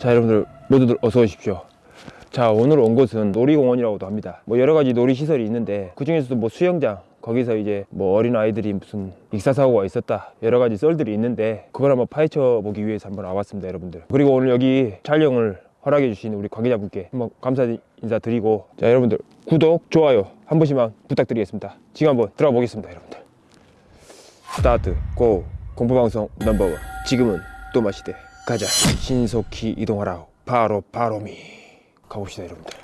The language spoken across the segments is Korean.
자 여러분들 모두들 어서 오십시오. 자 오늘 온 곳은 놀이공원이라고도 합니다. 뭐 여러 가지 놀이시설이 있는데 그 중에서도 뭐 수영장 거기서 이제 뭐 어린 아이들이 무슨 익사사고가 있었다 여러 가지 썰들이 있는데 그걸 한번 파헤쳐 보기 위해서 한번 와봤습니다 여러분들. 그리고 오늘 여기 촬영을 허락해 주신 우리 관계자분께 한번 감사 인사 드리고 자 여러분들 구독 좋아요 한 번씩만 부탁드리겠습니다. 지금 한번 들어가 보겠습니다 여러분들. 스타트 go 공포방송 넘버원. 지금은 또 마시대 가자. 신속히 이동하라 바로 바로미. 가봅시다 여러분들.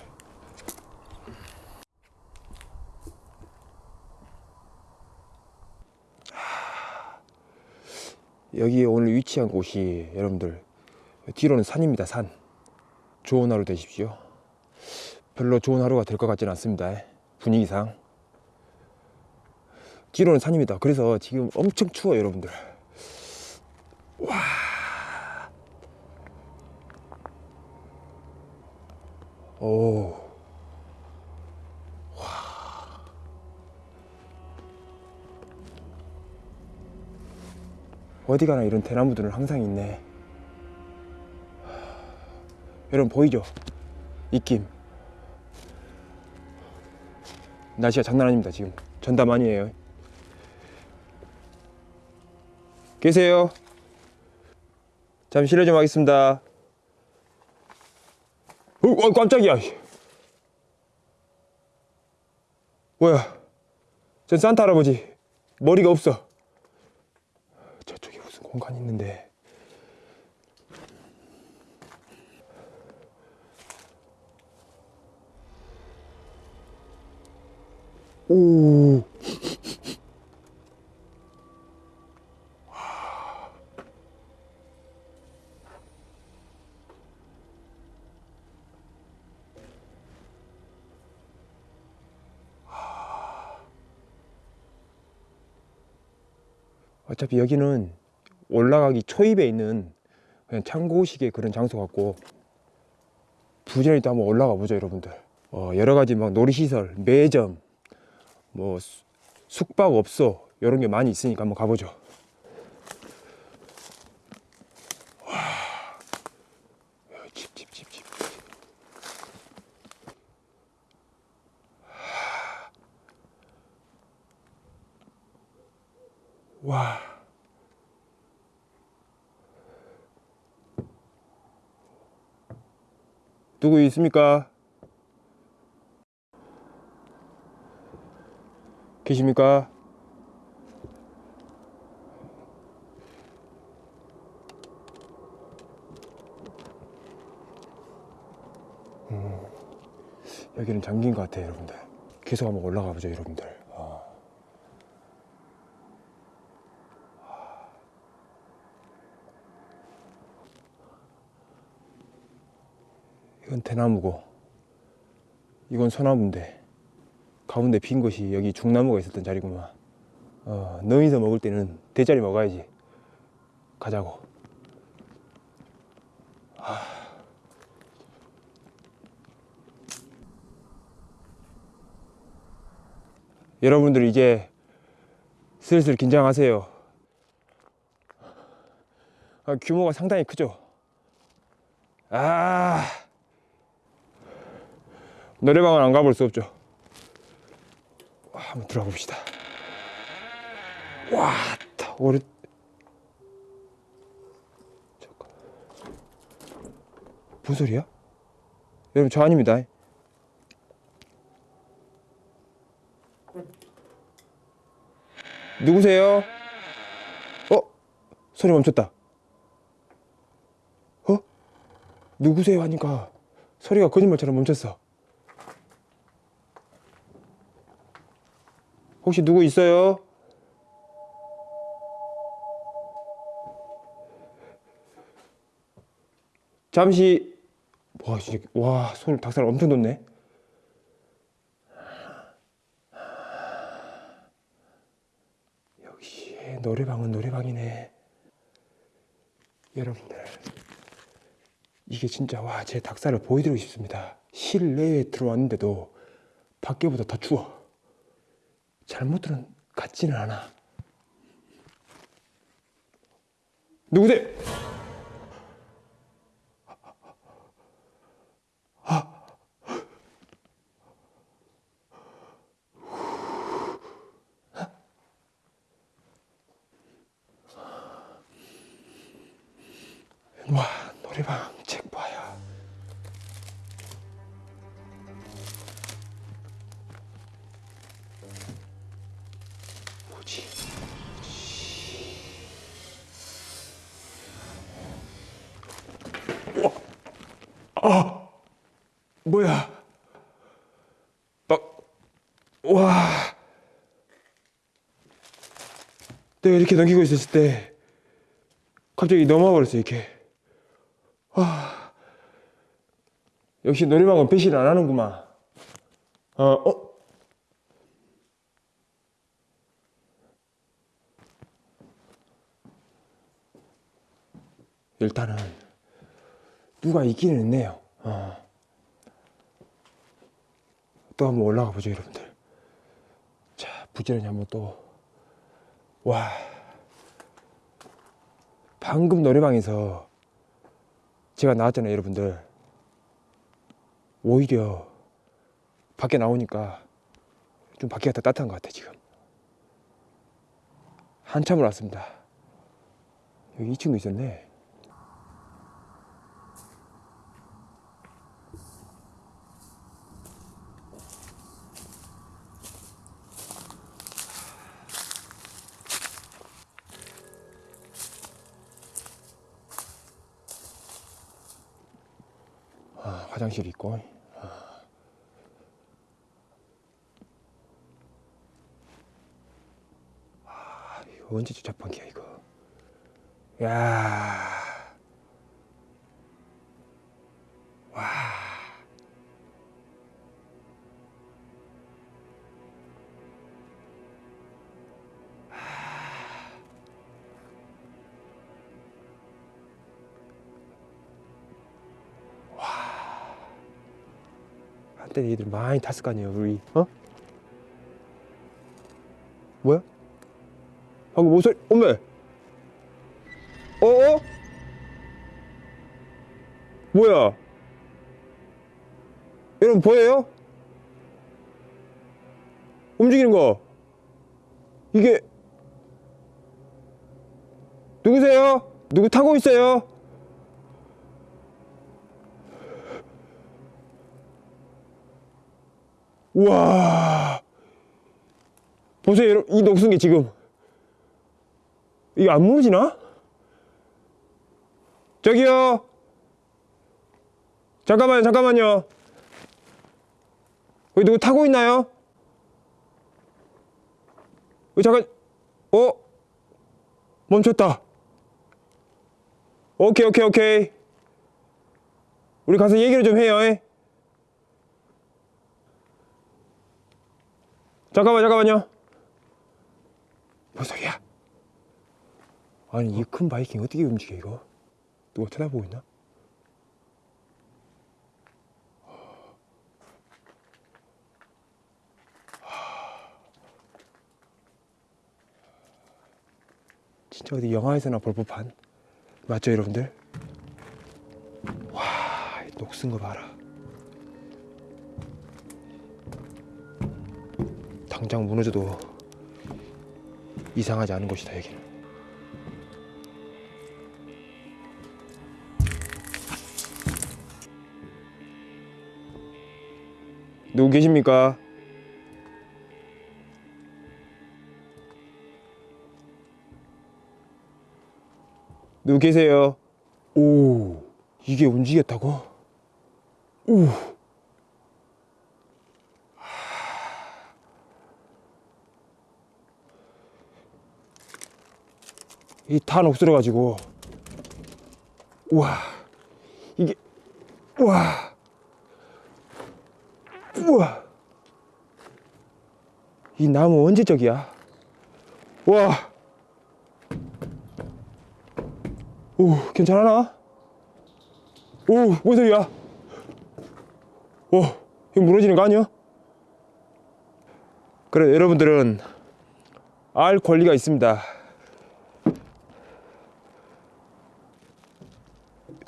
하, 여기 오늘 위치한 곳이 여러분들 뒤로는 산입니다 산. 좋은 하루 되십시오. 별로 좋은 하루가 될 것 같지는 않습니다 분위기상. 뒤로는 산입니다. 그래서 지금 엄청 추워요 여러분들 오. 와. 어디 가나 이런 대나무들은 항상 있네. 여러분 보이죠? 입김. 날씨가 장난 아닙니다 지금. 전담 아니에요. 계세요? 잠시 실례 좀 하겠습니다. 어, 어 깜짝이야. 뭐야? 전 산타 할아버지 머리가 없어. 저쪽에 무슨 공간 있는데. 오. 어차피 여기는 올라가기 초입에 있는 그냥 창고식의 그런 장소 같고 부지런히 또 한번 올라가 보죠 여러분들. 어, 여러 가지 막 놀이시설 매점 뭐 수- 숙박업소 이런 게 많이 있으니까 한번 가보죠 와. 누구 있습니까? 계십니까? 음, 여기는 잠긴 것 같아요, 여러분들. 계속 한번 올라가 보죠, 여러분들. 어. 이건 대나무고 이건 소나무인데 가운데 핀 곳이 여기 중나무가 있었던 자리구만. 어, 너희서 먹을 때는 대자리 먹어야지. 가자고. 하. 여러분들 이제 슬슬 긴장하세요. 아, 규모가 상당히 크죠? 아 노래방은 안 가볼 수 없죠 와, 한번 들어가 봅시다 와 오래 잠깐 무슨 소리야? 여러분 저 아닙니다 누구세요? 어? 소리 멈췄다 어? 누구세요 하니까 소리가 거짓말처럼 멈췄어. 혹시 누구 있어요? 잠시 와 와 손을 닭살 엄청 돋네. 역시 노래방은 노래방이네. 여러분들 이게 진짜 와 제 닭살을 보여드리고 싶습니다 실내에 들어왔는데도 밖에보다 더 추워 잘못들은 같지는 않아 누구세요? 와 노래방 아, 뭐야? 막, 와, 내가 이렇게 넘기고 있었을 때 갑자기 넘어와 버렸어 이렇게. 와, 역시 노래방은 배신 안 하는구만. 어, 어. 일단은 누가 있기는 있네요. 어. 또 한번 올라가 보죠, 여러분들. 자, 부지런히 한번 또. 와. 방금 노래방에서 제가 나왔잖아요, 여러분들. 오히려 밖에 나오니까 좀 밖에가 더 따뜻한 것 같아, 지금. 한참을 왔습니다. 여기 2층도 있었네. 화장실 있고. 아. 아, 이거 언제 주차판기야 이거. 야. 때 얘들 많이 탔을 거 아니에요 우리 어? 뭐야? 방금 모서리 어메 어어? 뭐야 여러분 보여요? 움직이는 거 이게 누구세요? 누구 타고 있어요? 우와 보세요 여러분 이 녹슨 게 지금 이게 안 무너지나? 저기요 잠깐만요 잠깐만요 여기 누구 타고 있나요? 여기 잠깐 어? 멈췄다 오케이 오케이 오케이 우리 가서 얘기를 좀 해요 에? 잠깐만 잠깐만요. 뭔 소리야? 아니 이 큰 바이킹 어떻게 움직여 이거? 누가 쳐다보고 있나? 진짜 어디 영화에서나 볼 법한? 맞죠 여러분들? 와이 녹슨 거 봐라 당장 무너져도 이상하지 않은 곳이다 여기는 누구 계십니까? 누구 계세요? 오 이게 움직였다고? 오 이다 녹슬어 가지고 우와 이게 우와 우와 이 나무 언제적이야 와 오, 괜찮아나? 오, 뭔 소리야? 오, 이거 무너지는 거 아니야? 그래, 여러분들은 알 권리가 있습니다.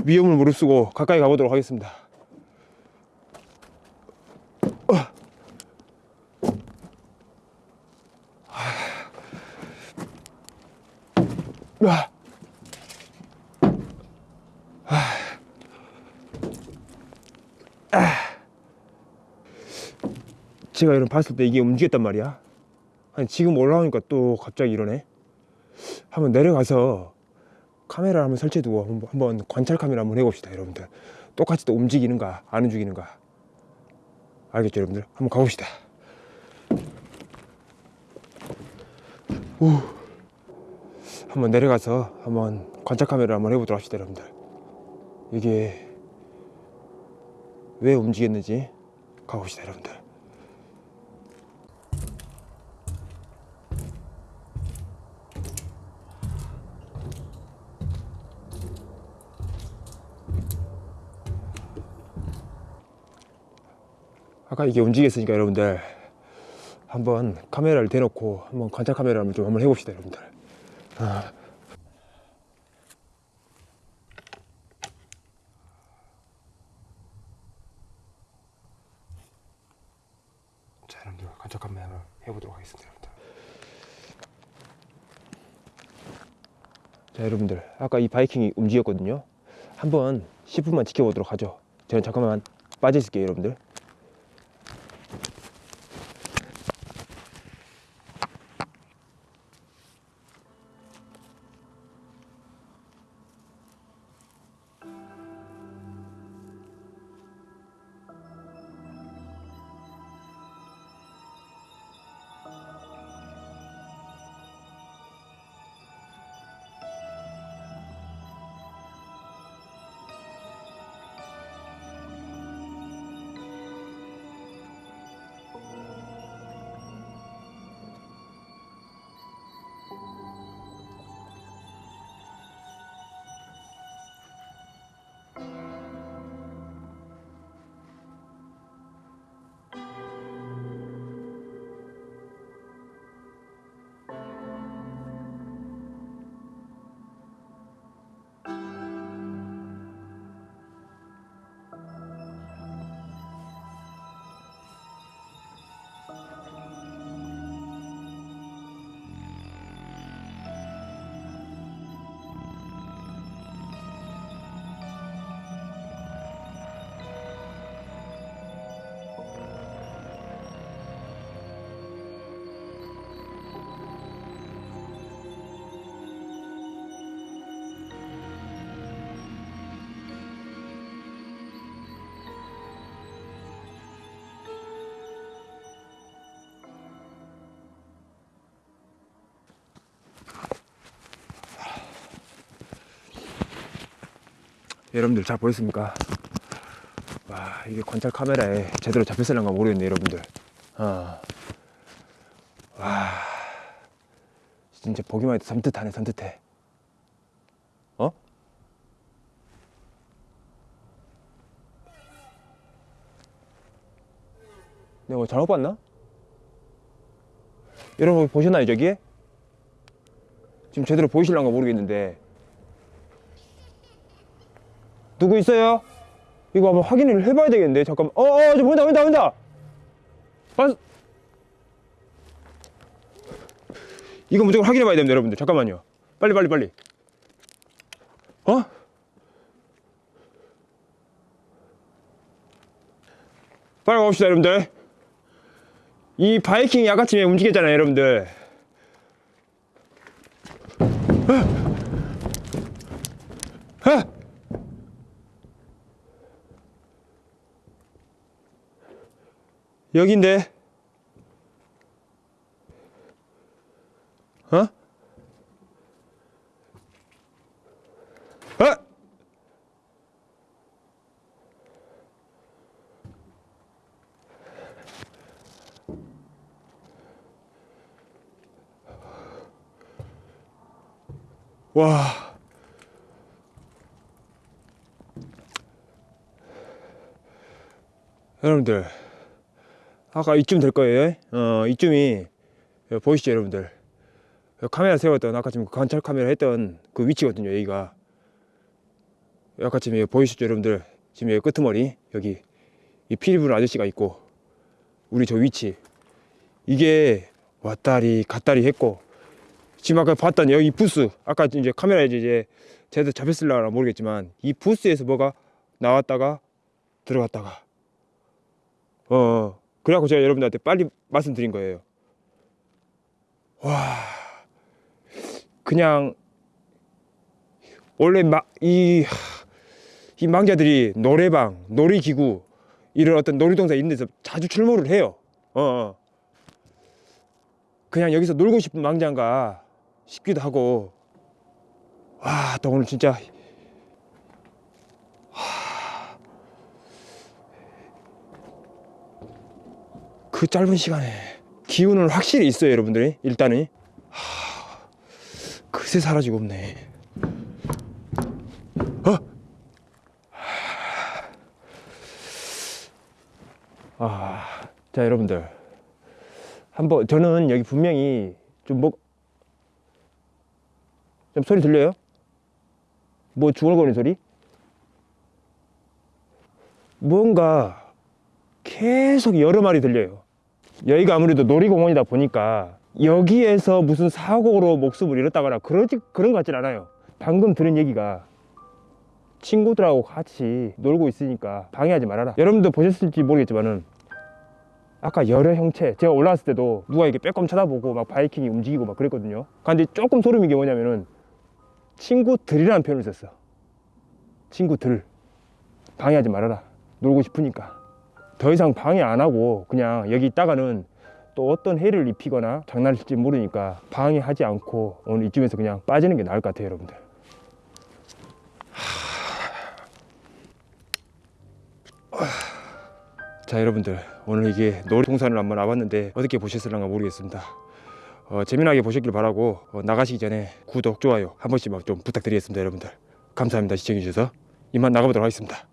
위험을 무릅쓰고 가까이 가보도록 하겠습니다. 제가 이런 봤을 때 이게 움직였단 말이야. 아니 지금 올라오니까 또 갑자기 이러네. 한번 내려가서 카메라 한번 설치해두고 한번- 한번 관찰 카메라 한번 해봅시다 여러분들. 똑같이 또 움직이는가 안 움직이는가. 알겠죠 여러분들? 한번 가봅시다. 오. 한번 내려가서 한번 관찰 카메라 한번 해보도록 합시다 여러분들. 이게 왜 움직였는지 가봅시다 여러분들 아까 이게 움직였으니까 여러분들 한번 카메라를 대놓고 한번 관찰 카메라 한번 좀 한번 해봅시다 여러분들. 아. 자 여러분들 관찰 카메라 한번 해보도록 하겠습니다 여러분들. 자 여러분들 아까 이 바이킹이 움직였거든요. 한번 10분만 지켜보도록 하죠. 저는 잠깐만 빠져 있을게요 여러분들 여러분들 잘 보였습니까? 와 이게 관찰 카메라에 제대로 잡혔을런가 모르겠네 여러분들 어. 와 진짜 보기만 해도 섬뜩하네 섬뜩해 어? 내가 뭐 잘못 봤나? 여러분 보셨나요 저기에? 지금 제대로 보이실란가 모르겠는데 누구 있어요? 이거 한번 확인을 해봐야 되겠는데 잠깐만. 어어 저 보인다 보인다 보인다! 봤... 이거 무조건 확인해봐야 됩니다 여러분들. 잠깐만요. 빨리 빨리 빨리. 어? 빨리 가봅시다 여러분들. 이 바이킹이 아까쯤에 움직였잖아요 여러분들. 아! 여긴데 어? 어? 와 여러분들 아까 이쯤 될 거예요. 어, 이쯤이 여, 보이시죠, 여러분들? 여, 카메라 세웠던 아까 지금 관찰 카메라 했던 그 위치거든요, 여기가. 아까 지금 여기 보이시죠, 여러분들? 지금 여기 끄트머리 여기 이 피리 부는 아저씨가 있고 우리 저 위치 이게 왔다리 갔다리 했고 지금 아까 봤던 여기 부스 아까 이제 카메라에 이제 제대로 잡혔을라나 모르겠지만 이 부스에서 뭐가 나왔다가 들어갔다가 어, 어. 그래갖고 제가 여러분들한테 빨리 말씀드린 거예요. 와, 그냥 원래 막이 이 망자들이 노래방, 놀이기구 이런 어떤 놀이동산 있는 데서 자주 출몰을 해요. 어, 어. 그냥 여기서 놀고 싶은 망자인가 싶기도 하고 와, 또 오늘 진짜 그 짧은 시간에 기운은 확실히 있어요, 여러분들이. 일단은 하, 그새 사라지고 없네. 어? 아, 자 여러분들 한번 저는 여기 분명히 좀뭐 좀 소리 들려요? 뭐 중얼거리는 소리? 뭔가 계속 여러 마리 들려요. 여기가 아무래도 놀이공원이다 보니까 여기에서 무슨 사고로 목숨을 잃었다거나 그러지 그런 것 같진 않아요. 방금 들은 얘기가 친구들하고 같이 놀고 있으니까 방해하지 말아라. 여러분도 보셨을지 모르겠지만 은 아까 여러 형체 제가 올라왔을 때도 누가 이렇게 빼꼼 쳐다보고 막 바이킹이 움직이고 막 그랬거든요. 근데 조금 소름인 게 뭐냐면은 친구들이라는 표현을 썼어. 친구들 방해하지 말아라. 놀고 싶으니까. 더 이상 방해 안 하고 그냥 여기 있다가는 또 어떤 해를 입히거나 장난을 칠지 모르니까 방해하지 않고 오늘 이쯤에서 그냥 빠지는 게 나을 것 같아요, 여러분들. 자 여러분들. 오늘 이게 놀이동산을 한번 와봤는데 어떻게 보셨을런가 모르겠습니다. 어, 재미나게 보셨길 바라고 어, 나가시기 전에 구독 좋아요 한 번씩만 좀 부탁드리겠습니다 여러분들. 감사합니다 시청해주셔서. 이만 나가보도록 하겠습니다